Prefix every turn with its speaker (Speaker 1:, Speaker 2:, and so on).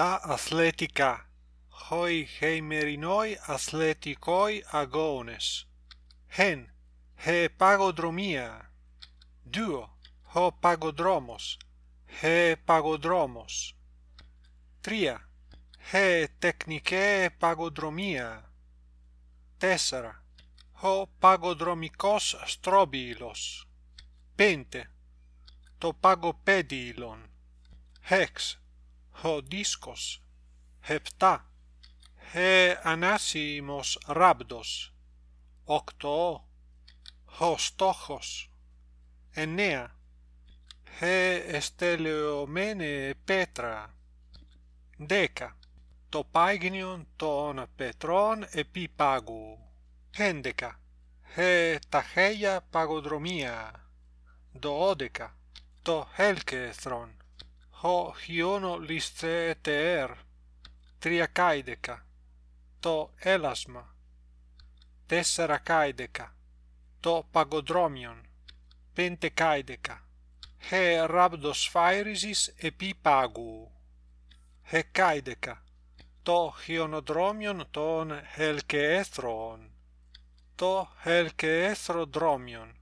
Speaker 1: τα αθλητικά. Hoi heimerinoi αθλητικoi αγώνες. Hen he παγοδρομία duo ho παγοδρόμος he παγοδρόμος τρία he τεχνικέ παγοδρομία. Τέσσερα ο παγοδρομικός στρόμπιλος. Πέντε το παγοπέδιλον hex ο δίσκος. Επτά. He ανάσημος ράβδος οκτώ. Ο στόχος. Εννέα. He εστελεωμένη πέτρα. Δέκα. Το πάγινιον των πετρών επί πάγου. Έντεκα. He ταχεία παγοδρομία. Δώδεκα. Το έλκεθρον ho hiono lisce teer, tria caideca, to elasma, tessera caideca, to pagodromion, pente caideca, he rabdos phairisis epi pagu, he caideca, to hionodromion ton helceethron, to helceethrodromion,